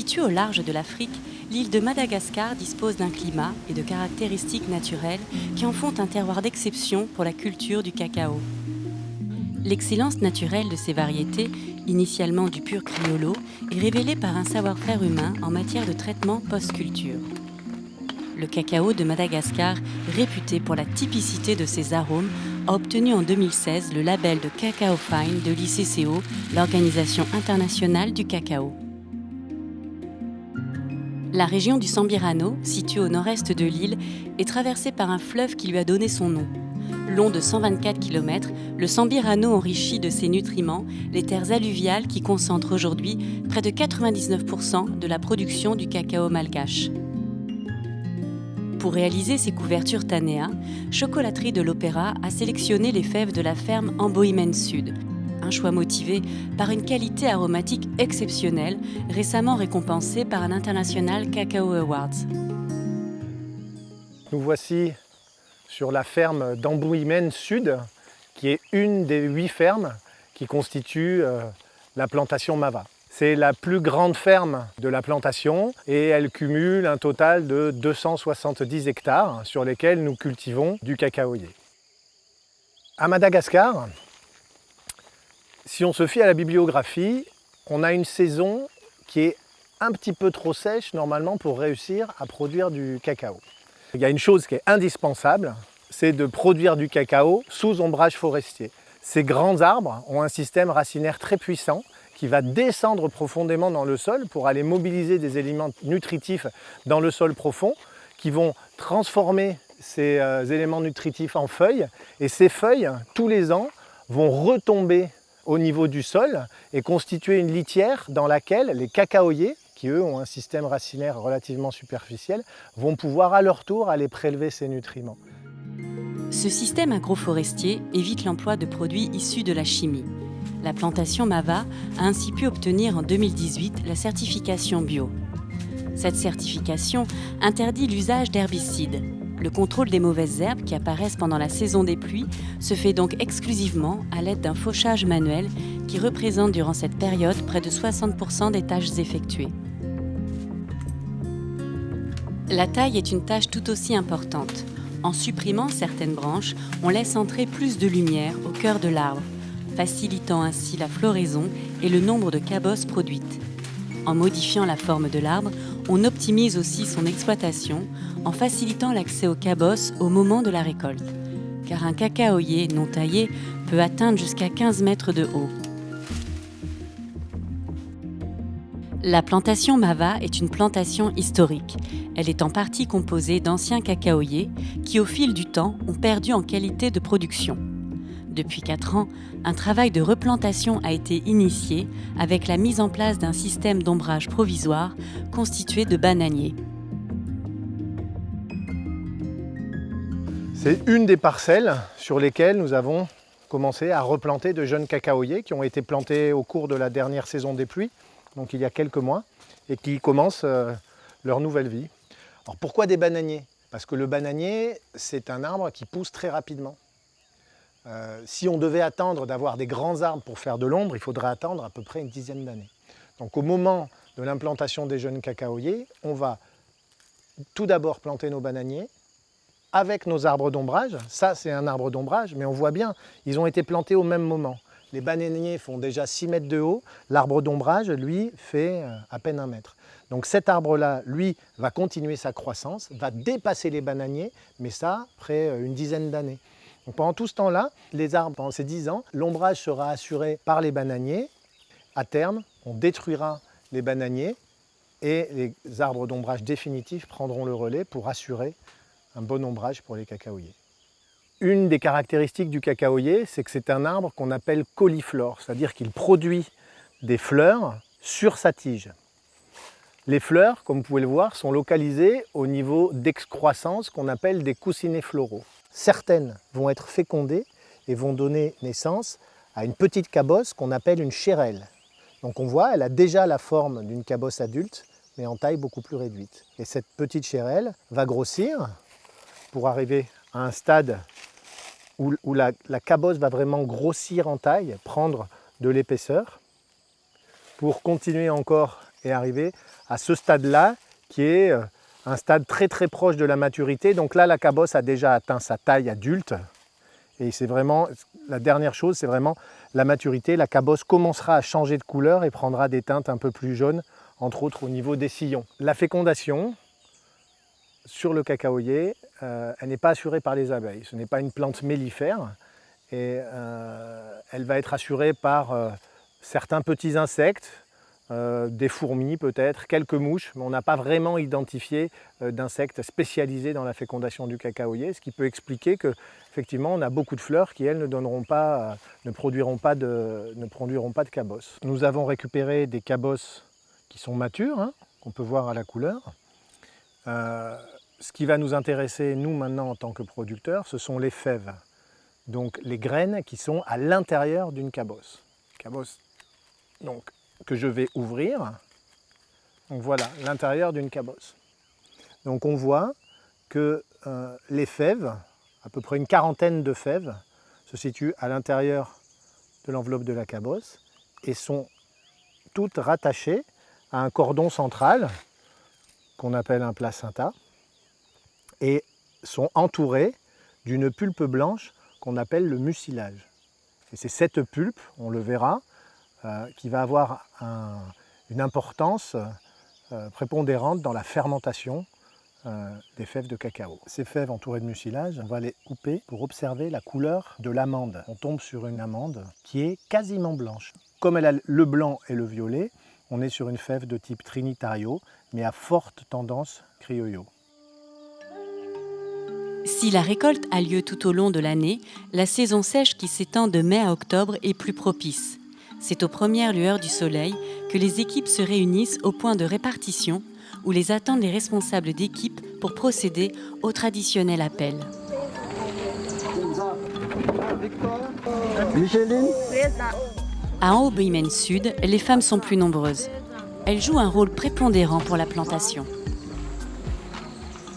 Située au large de l'Afrique, l'île de Madagascar dispose d'un climat et de caractéristiques naturelles qui en font un terroir d'exception pour la culture du cacao. L'excellence naturelle de ces variétés, initialement du pur criollo, est révélée par un savoir-faire humain en matière de traitement post-culture. Le cacao de Madagascar, réputé pour la typicité de ses arômes, a obtenu en 2016 le label de Cacao Fine de l'ICCO, l'Organisation internationale du cacao. La région du Sambirano, située au nord-est de l'île, est traversée par un fleuve qui lui a donné son nom. Long de 124 km, le Sambirano enrichit de ses nutriments les terres alluviales qui concentrent aujourd'hui près de 99% de la production du cacao malgache. Pour réaliser ces couvertures Tanea, Chocolaterie de l'Opéra a sélectionné les fèves de la ferme Amboimen Sud, un choix motivé par une qualité aromatique exceptionnelle, récemment récompensée par un International Cacao Awards. Nous voici sur la ferme d'Ambouimen Sud, qui est une des huit fermes qui constituent euh, la plantation Mava. C'est la plus grande ferme de la plantation et elle cumule un total de 270 hectares sur lesquels nous cultivons du cacaoyer. À Madagascar, si on se fie à la bibliographie, on a une saison qui est un petit peu trop sèche normalement pour réussir à produire du cacao. Il y a une chose qui est indispensable, c'est de produire du cacao sous ombrage forestier. Ces grands arbres ont un système racinaire très puissant qui va descendre profondément dans le sol pour aller mobiliser des éléments nutritifs dans le sol profond qui vont transformer ces euh, éléments nutritifs en feuilles et ces feuilles, tous les ans, vont retomber au niveau du sol et constituer une litière dans laquelle les cacaoyers, qui eux ont un système racinaire relativement superficiel, vont pouvoir à leur tour aller prélever ces nutriments. Ce système agroforestier évite l'emploi de produits issus de la chimie. La plantation Mava a ainsi pu obtenir en 2018 la certification bio. Cette certification interdit l'usage d'herbicides, le contrôle des mauvaises herbes qui apparaissent pendant la saison des pluies se fait donc exclusivement à l'aide d'un fauchage manuel qui représente durant cette période près de 60% des tâches effectuées. La taille est une tâche tout aussi importante. En supprimant certaines branches, on laisse entrer plus de lumière au cœur de l'arbre, facilitant ainsi la floraison et le nombre de cabosses produites. En modifiant la forme de l'arbre, on optimise aussi son exploitation en facilitant l'accès aux cabosses au moment de la récolte, car un cacaoyer non taillé peut atteindre jusqu'à 15 mètres de haut. La plantation Mava est une plantation historique. Elle est en partie composée d'anciens cacaoyers qui, au fil du temps, ont perdu en qualité de production. Depuis 4 ans, un travail de replantation a été initié avec la mise en place d'un système d'ombrage provisoire constitué de bananiers. C'est une des parcelles sur lesquelles nous avons commencé à replanter de jeunes cacaoyers qui ont été plantés au cours de la dernière saison des pluies, donc il y a quelques mois, et qui commencent euh, leur nouvelle vie. Alors pourquoi des bananiers? Parce que le bananier, c'est un arbre qui pousse très rapidement. Euh, si on devait attendre d'avoir des grands arbres pour faire de l'ombre, il faudrait attendre à peu près une dizaine d'années. Donc au moment de l'implantation des jeunes cacaoyers, on va tout d'abord planter nos bananiers, avec nos arbres d'ombrage. Ça, c'est un arbre d'ombrage, mais on voit bien, ils ont été plantés au même moment. Les bananiers font déjà 6 mètres de haut, l'arbre d'ombrage, lui, fait euh, à peine un mètre. Donc cet arbre-là, lui, va continuer sa croissance, va dépasser les bananiers, mais ça, après euh, une dizaine d'années. Pendant tout ce temps-là, les arbres, pendant ces 10 ans, l'ombrage sera assuré par les bananiers. À terme, on détruira les bananiers et les arbres d'ombrage définitifs prendront le relais pour assurer un bon ombrage pour les cacaoyers. Une des caractéristiques du cacaoyer, c'est que c'est un arbre qu'on appelle coliflore, c'est-à-dire qu'il produit des fleurs sur sa tige. Les fleurs, comme vous pouvez le voir, sont localisées au niveau d'excroissance qu'on appelle des coussinets floraux. Certaines vont être fécondées et vont donner naissance à une petite cabosse qu'on appelle une chérelle. Donc on voit, elle a déjà la forme d'une cabosse adulte, mais en taille beaucoup plus réduite. Et cette petite chérelle va grossir pour arriver à un stade où, la, cabosse va vraiment grossir en taille, prendre de l'épaisseur, pour continuer encore et arriver à ce stade-là qui est euh, un stade très très proche de la maturité. Donc là, la cabosse a déjà atteint sa taille adulte. Et c'est vraiment, la dernière chose, c'est vraiment la maturité. La cabosse commencera à changer de couleur et prendra des teintes un peu plus jaunes, entre autres au niveau des sillons. La fécondation, sur le cacaoyer, euh, elle n'est pas assurée par les abeilles. Ce n'est pas une plante mellifère et euh, elle va être assurée par euh, certains petits insectes, des fourmis peut-être, quelques mouches, mais on n'a pas vraiment identifié d'insectes spécialisés dans la fécondation du cacaoyer, ce qui peut expliquer que effectivement on a beaucoup de fleurs qui elles ne donneront pas, ne produiront pas de, ne produiront pas de cabosses. Nous avons récupéré des cabosses qui sont matures, hein, qu'on peut voir à la couleur ce qui va nous intéresser, nous, maintenant, en tant que producteurs, ce sont les fèves. Donc les graines qui sont à l'intérieur d'une cabosse. Cabosse donc, que je vais ouvrir. Voilà, l'intérieur d'une cabosse. Donc on voit que euh, les fèves, à peu près une quarantaine de fèves, se situent à l'intérieur de l'enveloppe de la cabosse et sont toutes rattachées à un cordon central qu'on appelle un placenta et sont entourés d'une pulpe blanche qu'on appelle le mucilage. C'est cette pulpe, on le verra, qui va avoir une importance euh, prépondérante dans la fermentation euh, des fèves de cacao. Ces fèves entourées de mucilage, on va les couper pour observer la couleur de l'amande. On tombe sur une amande qui est quasiment blanche. Comme elle a le blanc et le violet, on est sur une fève de type Trinitario, mais à forte tendance criollo. Si la récolte a lieu tout au long de l'année, la saison sèche qui s'étend de mai à octobre est plus propice. C'est aux premières lueurs du soleil que les équipes se réunissent au point de répartition où les attendent les responsables d'équipe pour procéder au traditionnel appel. À Aubimène Sud, les femmes sont plus nombreuses. Elles jouent un rôle prépondérant pour la plantation.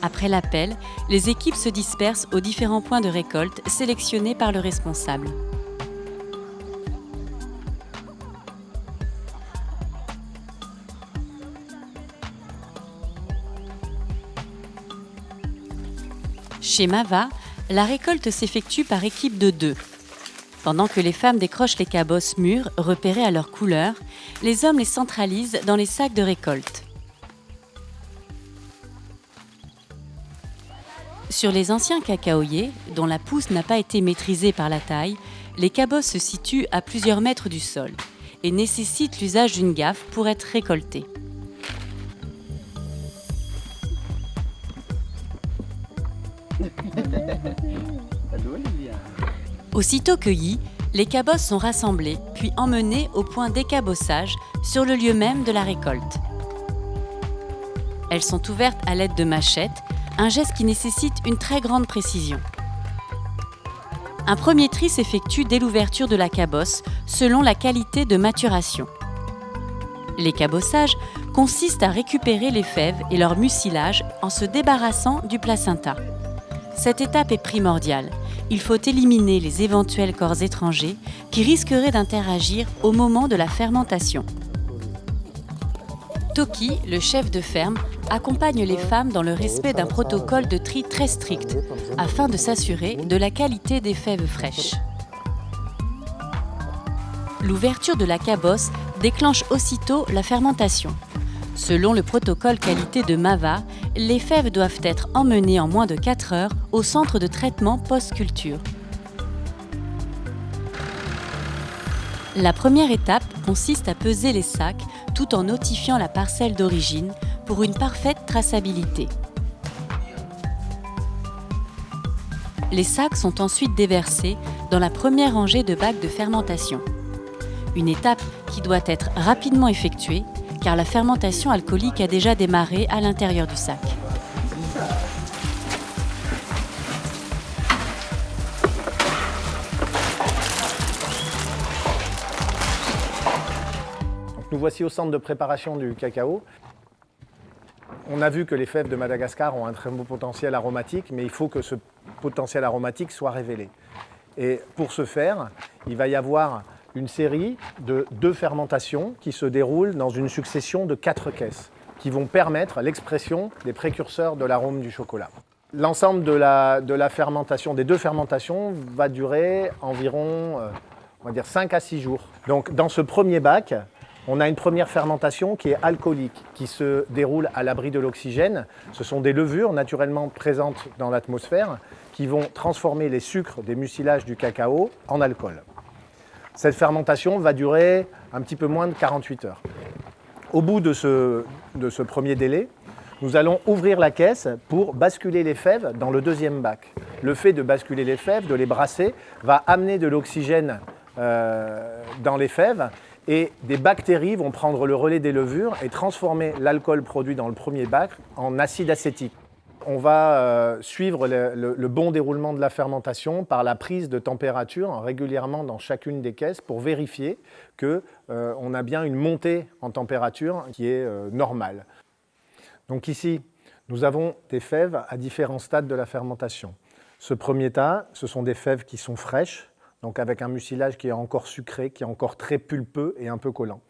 Après l'appel, les équipes se dispersent aux différents points de récolte sélectionnés par le responsable. Chez Mava, la récolte s'effectue par équipe de deux. Pendant que les femmes décrochent les cabosses mûres repérées à leur couleur, les hommes les centralisent dans les sacs de récolte. Sur les anciens cacaoyers, dont la pousse n'a pas été maîtrisée par la taille, les cabosses se situent à plusieurs mètres du sol et nécessitent l'usage d'une gaffe pour être récoltées. Aussitôt cueillis, les cabosses sont rassemblées puis emmenées au point d'écabossage sur le lieu même de la récolte. Elles sont ouvertes à l'aide de machettes un geste qui nécessite une très grande précision. Un premier tri s'effectue dès l'ouverture de la cabosse, selon la qualité de maturation. Les cabossages consistent à récupérer les fèves et leur mucilage en se débarrassant du placenta. Cette étape est primordiale. Il faut éliminer les éventuels corps étrangers qui risqueraient d'interagir au moment de la fermentation. Toki, le chef de ferme, accompagne les femmes dans le respect d'un protocole de tri très strict, afin de s'assurer de la qualité des fèves fraîches. L'ouverture de la cabosse déclenche aussitôt la fermentation. Selon le protocole qualité de MAVA, les fèves doivent être emmenées en moins de 4 heures au centre de traitement post-culture. La première étape consiste à peser les sacs tout en notifiant la parcelle d'origine pour une parfaite traçabilité. Les sacs sont ensuite déversés dans la première rangée de bacs de fermentation. Une étape qui doit être rapidement effectuée car la fermentation alcoolique a déjà démarré à l'intérieur du sac. Nous voici au centre de préparation du cacao. On a vu que les fèves de Madagascar ont un très beau potentiel aromatique, mais il faut que ce potentiel aromatique soit révélé. Et pour ce faire, il va y avoir une série de deux fermentations qui se déroulent dans une succession de quatre caisses qui vont permettre l'expression des précurseurs de l'arôme du chocolat. L'ensemble de la, de la, fermentation, des deux fermentations, va durer environ euh, on va dire 5 à 6 jours. Donc dans ce premier bac, on a une première fermentation qui est alcoolique, qui se déroule à l'abri de l'oxygène. Ce sont des levures naturellement présentes dans l'atmosphère qui vont transformer les sucres des mucilages du cacao en alcool. Cette fermentation va durer un petit peu moins de 48 heures. Au bout de ce, premier délai, nous allons ouvrir la caisse pour basculer les fèves dans le deuxième bac. Le fait de basculer les fèves, de les brasser, va amener de l'oxygène euh, dans les fèves et des bactéries vont prendre le relais des levures et transformer l'alcool produit dans le premier bac en acide acétique. On va euh, suivre le, bon déroulement de la fermentation par la prise de température régulièrement dans chacune des caisses pour vérifier qu'on euh, a bien une montée en température qui est euh, normale. Donc ici, nous avons des fèves à différents stades de la fermentation. Ce premier tas, ce sont des fèves qui sont fraîches, donc avec un mucilage qui est encore sucré, qui est encore très pulpeux et un peu collant.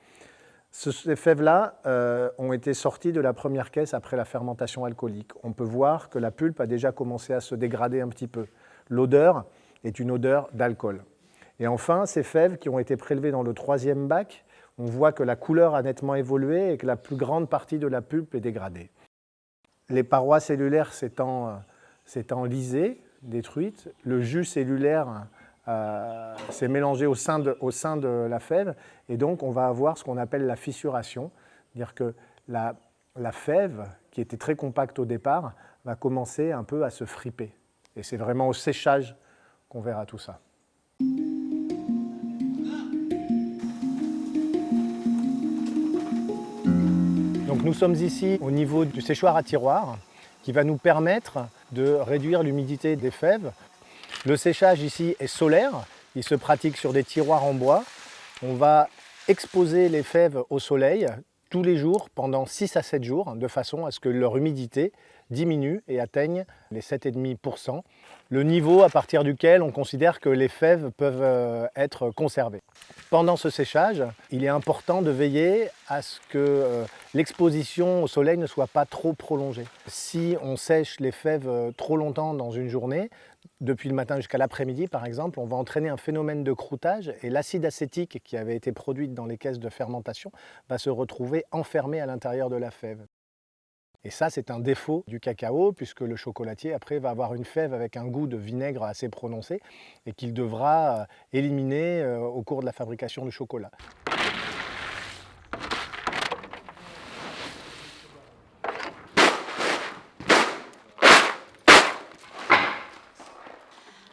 Ces fèves-là euh, ont été sorties de la première caisse après la fermentation alcoolique. On peut voir que la pulpe a déjà commencé à se dégrader un petit peu. L'odeur est une odeur d'alcool. Et enfin, ces fèves qui ont été prélevées dans le troisième bac, on voit que la couleur a nettement évolué et que la plus grande partie de la pulpe est dégradée. Les parois cellulaires s'étant lisées, détruites, le jus cellulaire euh, c'est mélangé au sein, de, au sein, de, la fève et donc on va avoir ce qu'on appelle la fissuration, c'est-à-dire que la, la, fève, qui était très compacte au départ, va commencer un peu à se friper. Et c'est vraiment au séchage qu'on verra tout ça. Donc nous sommes ici au niveau du séchoir à tiroir qui va nous permettre de réduire l'humidité des fèves le séchage ici est solaire, il se pratique sur des tiroirs en bois. On va exposer les fèves au soleil tous les jours pendant 6 à 7 jours de façon à ce que leur humidité diminue et atteigne les 7,5%, le niveau à partir duquel on considère que les fèves peuvent euh, être conservées. Pendant ce séchage, il est important de veiller à ce que euh, l'exposition au soleil ne soit pas trop prolongée. Si on sèche les fèves euh, trop longtemps dans une journée, depuis le matin jusqu'à l'après-midi par exemple, on va entraîner un phénomène de croûtage et l'acide acétique qui avait été produit dans les caisses de fermentation va se retrouver enfermé à l'intérieur de la fève. Et ça, c'est un défaut du cacao, puisque le chocolatier, après, va avoir une fève avec un goût de vinaigre assez prononcé et qu'il devra euh, éliminer euh, au cours de la fabrication du chocolat.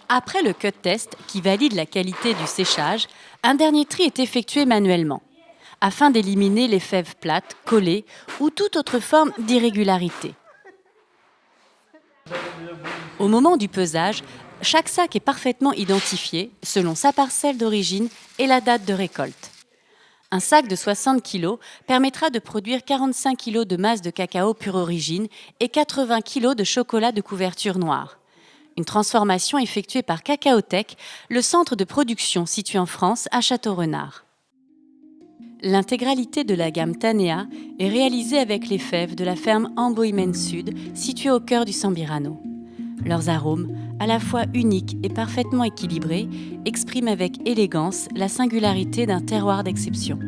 Après le cut test qui valide la qualité du séchage, un dernier tri est effectué manuellement afin d'éliminer les fèves plates, collées ou toute autre forme d'irrégularité. Au moment du pesage, chaque sac est parfaitement identifié selon sa parcelle d'origine et la date de récolte. Un sac de 60 kg permettra de produire 45 kg de masse de cacao pure origine et 80 kg de chocolat de couverture noire. Une transformation effectuée par Cacaotech, le centre de production situé en France à Château-Renard. L'intégralité de la gamme Tanea est réalisée avec les fèves de la ferme Amboimen Sud, située au cœur du Sambirano. Leurs arômes, à la fois uniques et parfaitement équilibrés, expriment avec élégance la singularité d'un terroir d'exception.